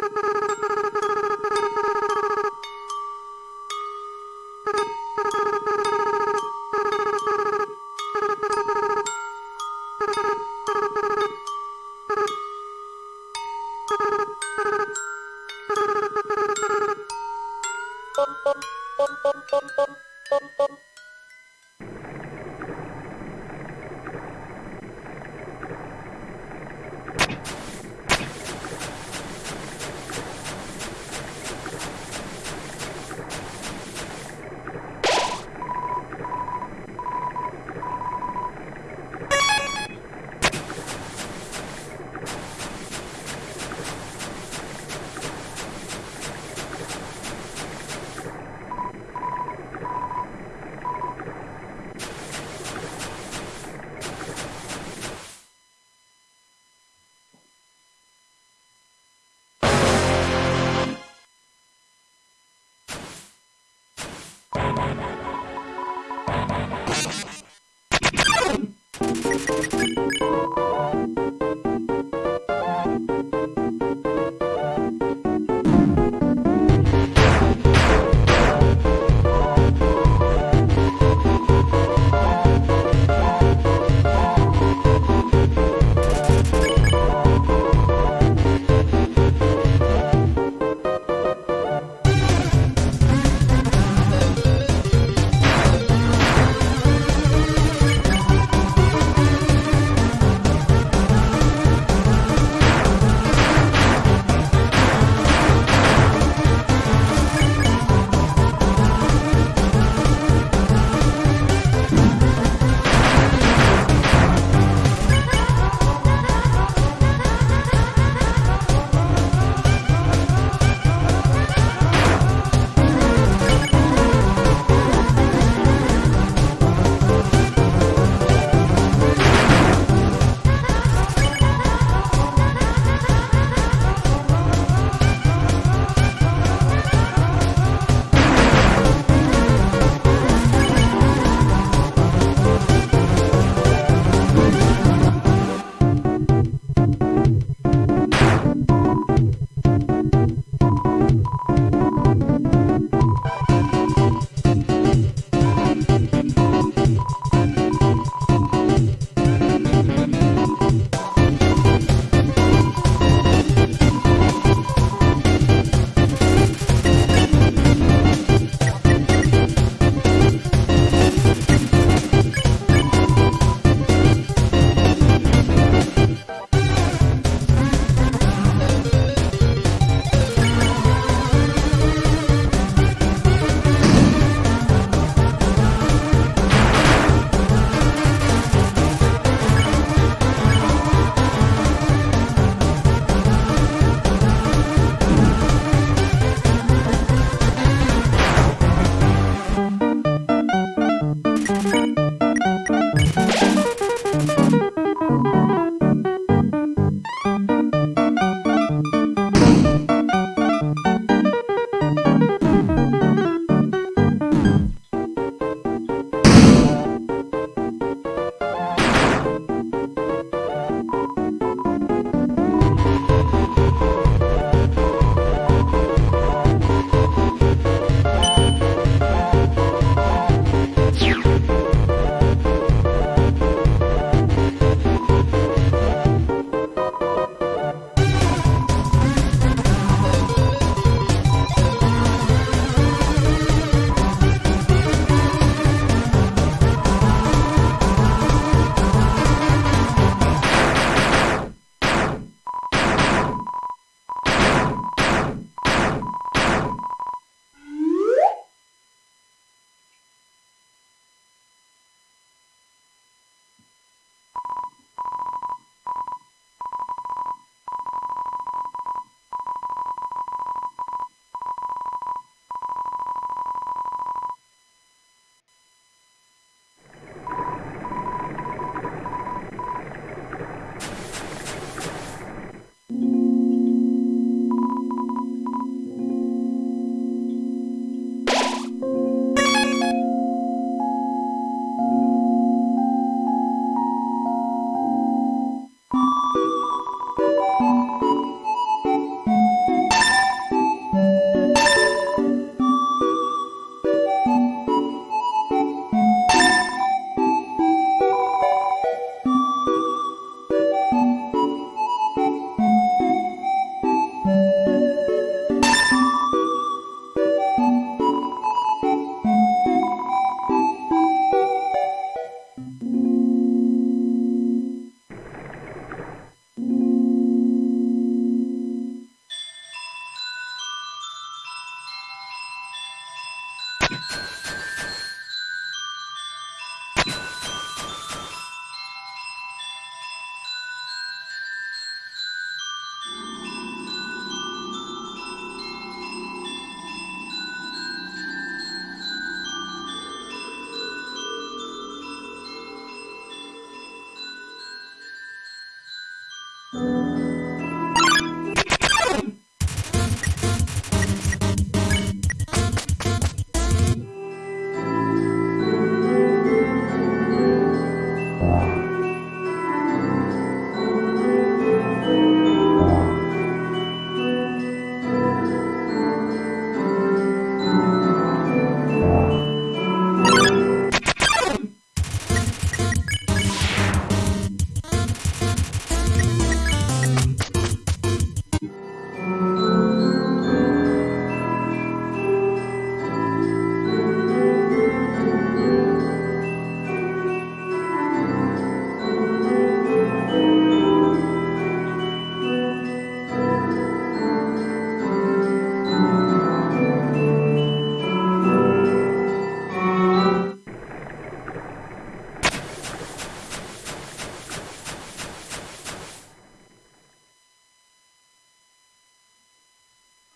あ!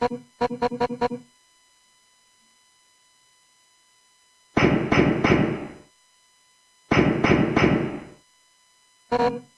Thank you.